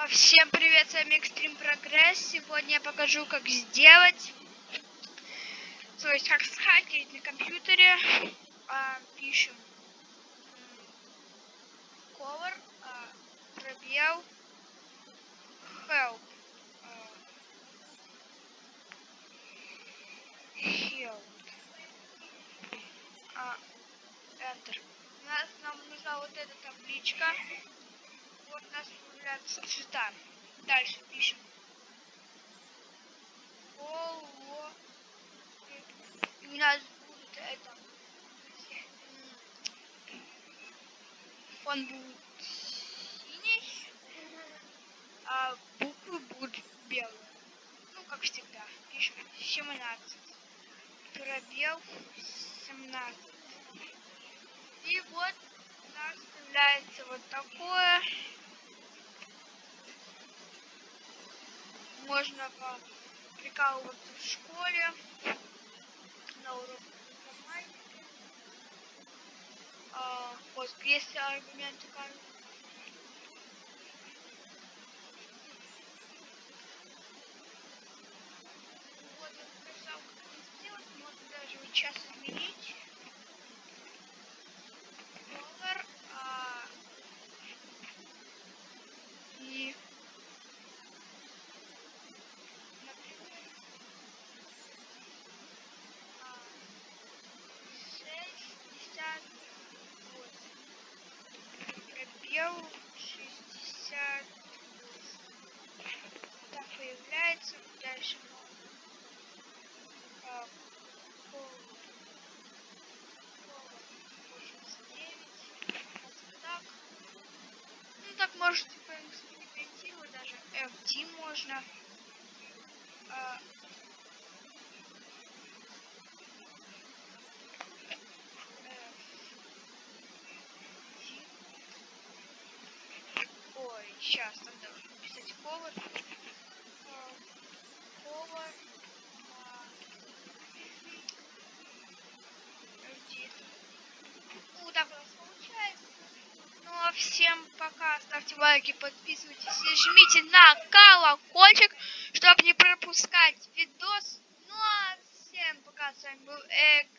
А, Всем привет, с вами Extreme Progress. Сегодня я покажу, как сделать, то есть как схакерить на компьютере. А, пишем cover, а, пробел, help. а, help. А, enter. У нас нам нужна вот эта табличка. Вот у нас появляются цвета. Дальше пишем. Поло. И у нас будет это. Фон будет синий, а буквы будут белые. Ну, как всегда. Пишем 17. Пробел 17. И вот у нас появляется вот такое. Можно прикалываться в школе на уроках информатики. А, вот аргументы кажут. Вот я показал, как это сделать. Можно даже вот сейчас изменить. Доллар. а, и например, а, 68. Пробел 68. Так появляется. Дальше а, пол- пол 89. Вот так. Ну так можете поэкспериментировать, даже FD можно. А. Ой, сейчас там должен написать повар. Повар. а, FD. Ну, так у нас получается. Ну а всем пока. Ставьте лайки, подписывайтесь и жмите на колокольчик, чтобы не пропускать видос. Ну а всем пока. С вами был Праг.